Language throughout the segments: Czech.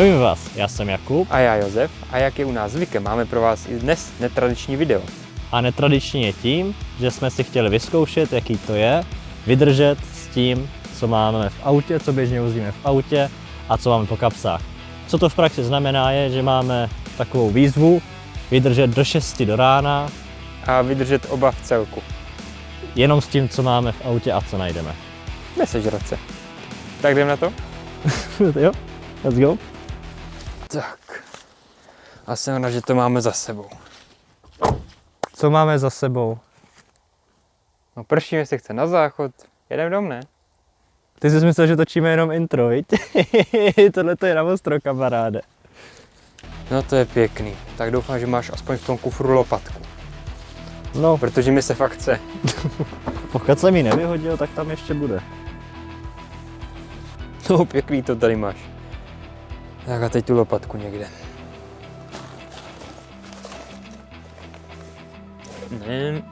Zdravím vás, já jsem Jakub A já Josef a jak je u nás zvykem, máme pro vás i dnes netradiční video. a netradiční je tím, že jsme si chtěli vyzkoušet, jaký to je, vydržet s tím, co máme v autě, co běžně vozíme v autě a co máme po kapsách. Co to v praxi znamená je, že máme takovou výzvu vydržet do 6 do rána A vydržet oba v celku. jenom s tím, co máme v autě a co najdeme. Nesežrat se. Tak jdem na to? jo, let's go. Tak. A jsem rád, že to máme za sebou. Co máme za sebou? No pršíme se chce na záchod. Jedem dom, ne? Ty jsi myslel, že točíme jenom intro, viď? Tohle to je na ostro, kamaráde. No to je pěkný. Tak doufám, že máš aspoň v tom kufru lopatku. No, Protože mi se fakt chce. pokud jsem ji nevyhodil, tak tam ještě bude. No pěkný to tady máš. Tak a teď tu lopatku někde. Ne.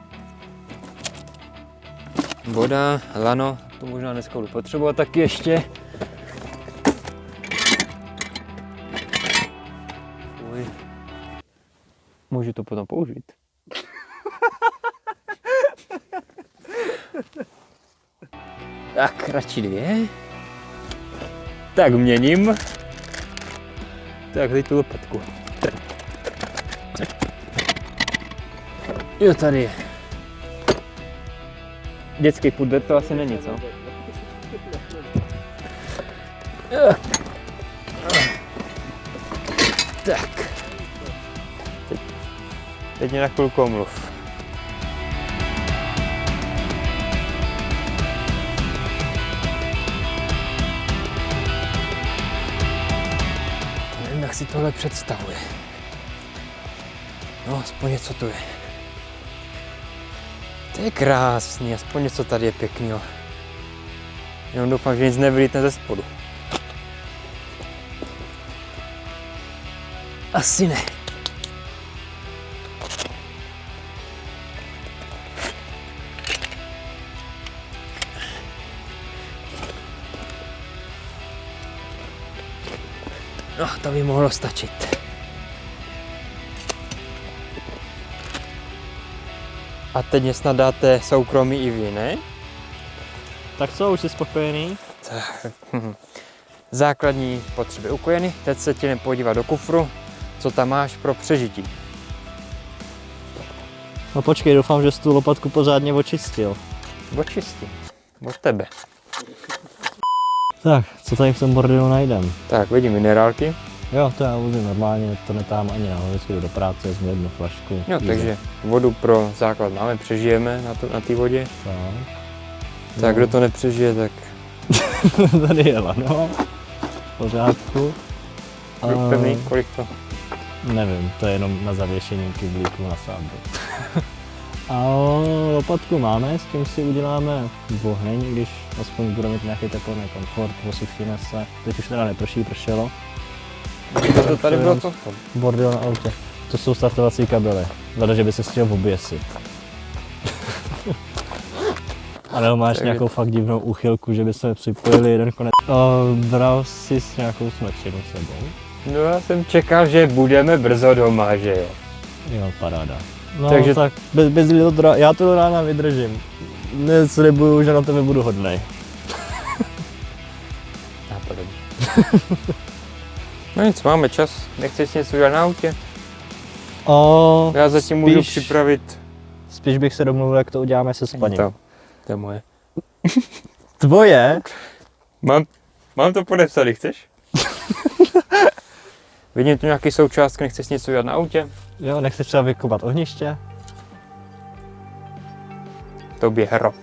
Voda, lano, to možná dneska budu potřebovat taky ještě. Uj. Můžu to potom použít. tak, radši dvě. Tak měním. Tak, teď tu lopatku. Jo, tady je. Dětský pudr to asi není, co? Tak. Teď, teď mě na chvilku omluv. Jak si tohle představuje. No, aspoň něco tu je. To je krásný, aspoň něco tady je pěkného. Jenom doufám, že nic nevylítne ze spodu. Asi ne. No, to by mohlo stačit. A teď mě snad dáte soukromí i vy, ne? Tak co, už jsi spokojený? Tak, hm. Základní potřeby ukojeny. Teď se tě jdem podívat do kufru, co tam máš pro přežití. No počkej, doufám, že jsi tu lopatku pořádně očistil. Očistím. Od tebe. Tak, co tady v tom bordelu najdem? Tak, vidím minerálky. Jo, to já vozím normálně, to netám ani na jdu do práce, vezmu jednu flašku. Jo, Easy. takže vodu pro základ máme, přežijeme na, to, na té vodě. Tak. Tak, No. kdo to nepřežije, tak tady je lano. V pořádku. pevný, kolik to? Nevím, to je jenom na zavěšení kyblíku na sádru. A lopatku máme, s tím si uděláme oheň, když aspoň budeme mít nějaký teplný komfort, osušíme se. Teď už teda neprší, pršelo. To, to tady bylo co v tom? Bordel na autě. To jsou startovací kabely. Hleda, že by se chtěl oběsit. A nebo máš Takže- nějakou fakt divnou úchylku, že by se připojili jeden konec. O, bral jsi s nějakou smrčinu sebou? No já jsem čekal, že budeme brzo doma, že jo. Jo, paráda. No Takže- tak bez, bez to dra- já to do rána vydržím. Neslibuju, že na tebe budu hodnej. Nápadem. no nic, máme čas. Nechceš něco udělat na autě? O, Já zatím můžu spíš- připravit Spíš bych se domluvil, jak to uděláme se spaním. to. To je moje. Tvoje? Mám, mám to podepsaný, chceš? Vidím tu nějaký součástky, nechceš něco udělat na autě? Jo, nechceš třeba vykopat ohniště? Tobě hrob.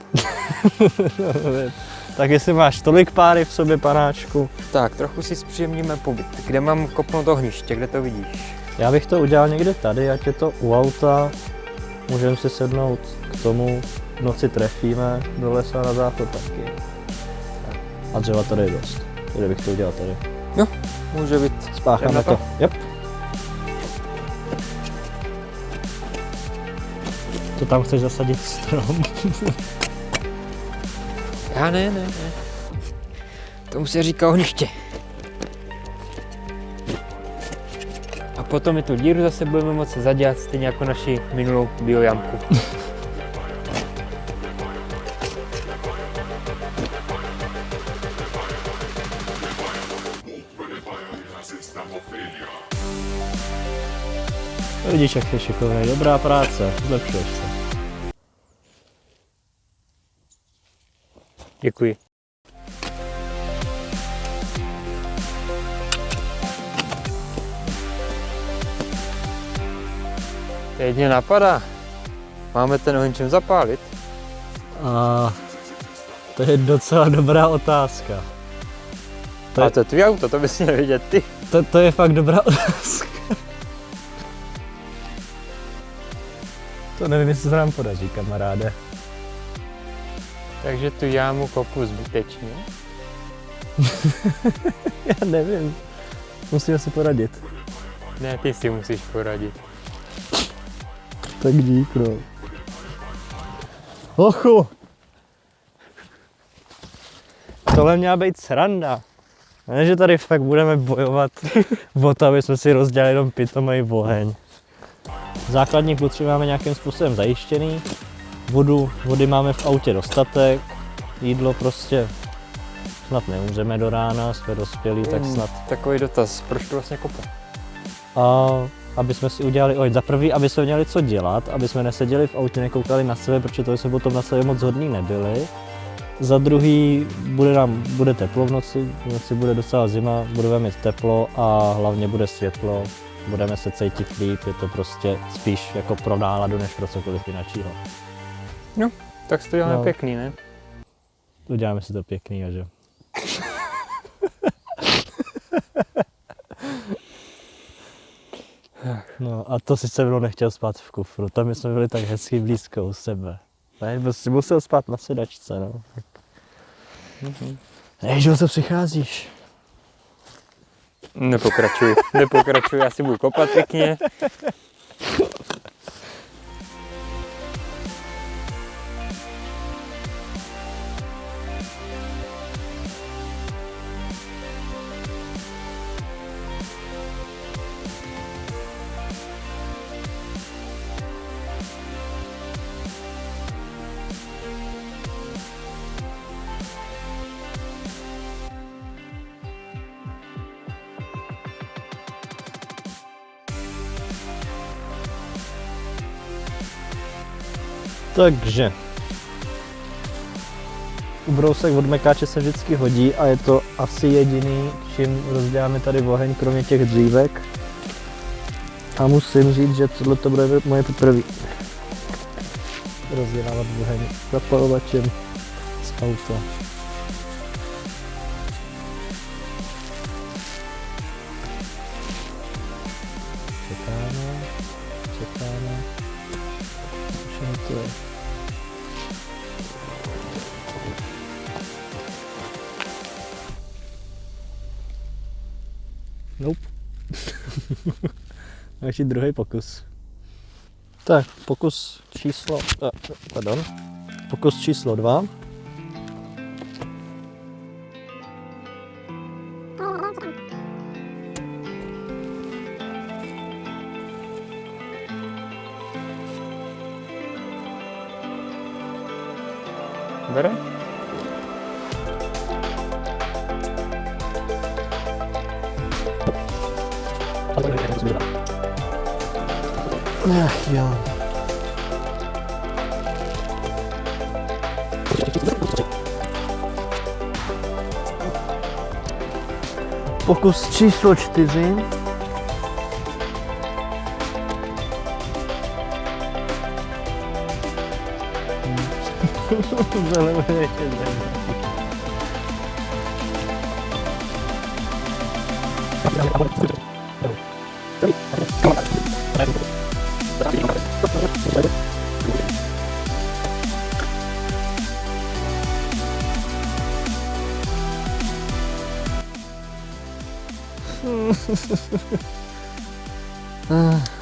tak jestli máš tolik páry v sobě, panáčku, Tak, trochu si zpříjemníme pobyt. Kde mám kopnout ohniště, kde to vidíš? Já bych to udělal někde tady, ať je to u auta. Můžeme si sednout k tomu, v noci trefíme, do lesa na záchod taky. A dřeva tady je dost. Tady bych to udělal tady. Může být. Spácháme to. to? Yep. To tam chceš zasadit strom? Já ne, ne, ne. Tomu se říká ohniště. potom mi tu díru zase budeme moci zadělat stejně jako naši minulou biojamku. Vidíš, jak jsi šikovný. Dobrá práce, zlepšuješ se. Děkuji. Teď mě napadá. Máme ten oheň čem zapálit? A to je docela dobrá otázka. To je... A to je tvý auto, to bys měl vidět ty. To, to je fakt dobrá otázka. To nevím, jestli se nám podaří, kamaráde. Takže tu jámu kopu zbytečně? Já nevím. Musíme si poradit. Ne, ty si musíš poradit. Tak dík, no. Ochu! Tohle měla být sranda. Ne, že tady fakt budeme bojovat o to, aby jsme si rozdělali jenom pitomý oheň. Základní potřeby máme nějakým způsobem zajištěný. Vodu, vody máme v autě dostatek. Jídlo prostě snad neumřeme do rána, jsme dospělí, tak Hmm, snad. Takový dotaz, proč to vlastně kope? A aby jsme si udělali, oj, za prvý, aby jsme měli co dělat, aby jsme neseděli v autě, nekoukali na sebe, protože to jsme potom na sebe moc hodný nebyli. Za druhý, bude nám, bude teplo v noci, v noci bude docela zima, budeme mít teplo a hlavně bude světlo, budeme se cítit líp, je to prostě spíš jako pro náladu, než pro cokoliv jiného. Tak to děláme No. no. pěkný, ne? Uděláme si to pěkný, že? No a to si se mnou nechtěl spát v kufru, tam jsme byli tak hezky blízko u sebe. Ne, prostě musel spát na sedačce, no. Mhm. Než o co přicházíš? Nepokračuj, nepokračuj, já si budu kopat pěkně. Takže. Ubrousek od mekáče se vždycky hodí a je to asi jediný, čím rozděláme tady oheň, kromě těch dřívek. A musím říct, že tohle to bude moje poprvé. Rozdělávat oheň zapalovačem z auta. Čekáme, čekáme. Všechno to je. Nope. A ještě druhý pokus. Tak, pokus číslo, pardon, pokus číslo dva. Bere? Ach jo. Pokus číslo čtyři. Ah.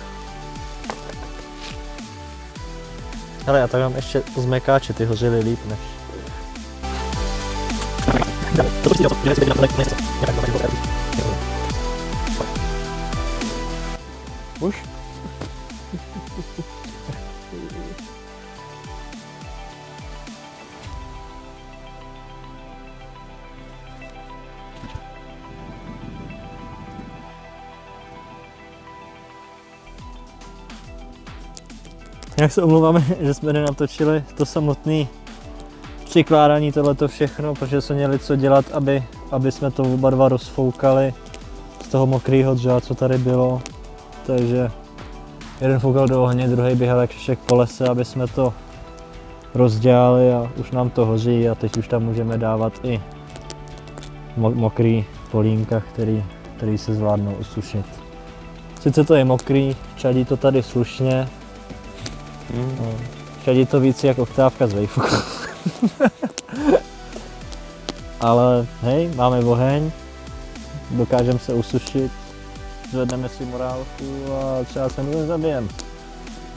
Hele, já tak mám ještě zmekáče, ty hořily líp než. Jak se omlouváme, že jsme nenatočili to samotné přikládání tohleto všechno, protože jsme měli co dělat, aby, aby jsme to oba dva rozfoukali z toho mokrého dřeva, co tady bylo. Takže jeden foukal do ohně, druhý běhal jak šešek po lese, aby jsme to rozdělali a už nám to hoří a teď už tam můžeme dávat i mo- mokrý polínka, který, který se zvládnou usušit. Sice to je mokrý, čadí to tady slušně, Mm. to víc jak oktávka z Wayfuku. Ale hej, máme oheň, dokážeme se usušit, zvedneme si morálku a třeba se můžeme zabijem.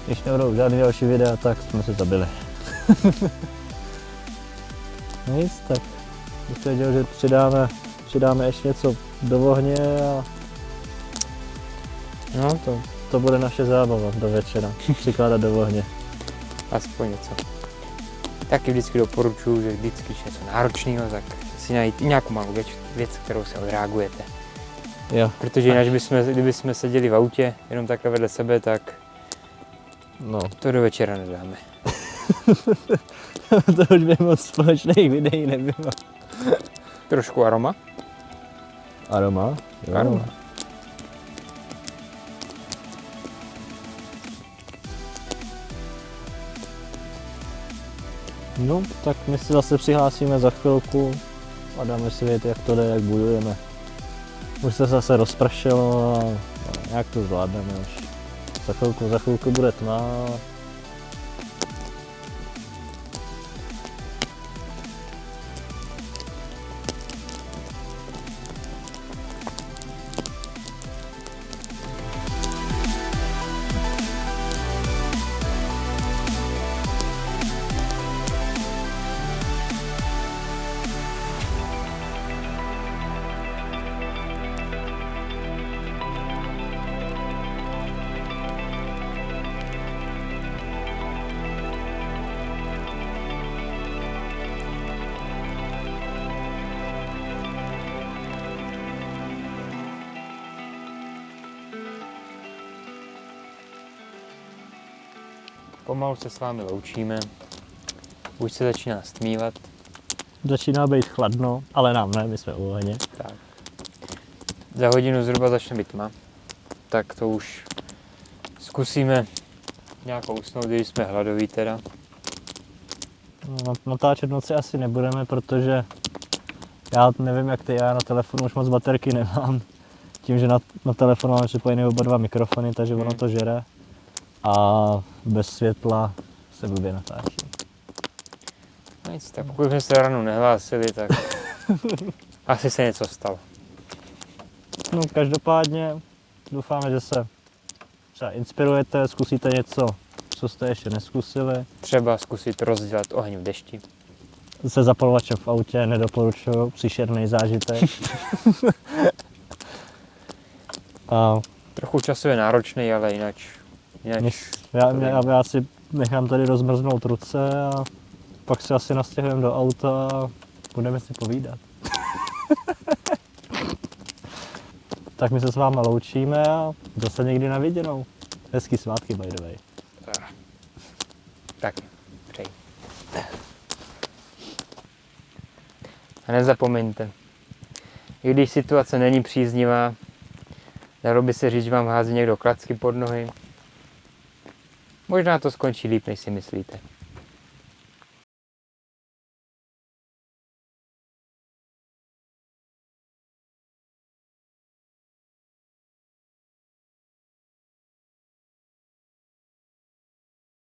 Když nebudou žádný další videa, tak jsme se zabili. Nic, tak bych věděl, že přidáme, přidáme ještě něco do ohně a No to to bude naše zábava do večera. Přikládat do ohně. aspoň něco. Taky vždycky doporučuji, že vždycky, když je něco náročného, tak si najít nějakou malou věc, věc kterou se odreagujete. Jo, Protože jinak, bychom, kdyby jsme seděli v autě jenom takhle vedle sebe, tak no. to do večera nedáme. to už by moc společných videí nebylo. Trošku aroma. Aroma? Jo. Aroma. No, tak my se zase přihlásíme za chvilku a dáme si vědět, jak to jde, jak bojujeme. Už se zase rozpršelo a a jak to zvládneme už. Za chvilku, za chvilku bude tma. Pomalu se s vámi loučíme. Už se začíná stmívat. Začíná být chladno, ale nám ne, my jsme u ohně. Tak. Za hodinu zhruba začne být tma. Tak to už zkusíme nějakou usnout, když jsme hladoví teda. No, natáčet noci asi nebudeme, protože já nevím jak ty, já na telefonu už moc baterky nemám. Tím, že na, na telefonu máme připojené oba dva mikrofony, takže ono Hmm. to žere. A bez světla se blbě natáčí. No nic, tak pokud jsme se ráno nehlásili, tak asi se něco stalo. No každopádně doufáme, že se třeba inspirujete, zkusíte něco, co jste ještě neskusili. Třeba zkusit rozdělat oheň v dešti. Se zapalovačem v autě nedoporučuju, příšerný zážitek. A Trochu časově náročný, ale jinak, jinak Nic, já, já, já si nechám tady rozmrznout ruce a pak se asi nastěhujeme do auta a budeme si povídat. tak my se s váma loučíme a zase někdy na viděnou. Hezký svátky, by the way. tak, přeji. A nezapomeňte, i když situace není příznivá, dalo by se říct, že vám hází někdo klacky pod nohy, možná to skončí líp, než si myslíte.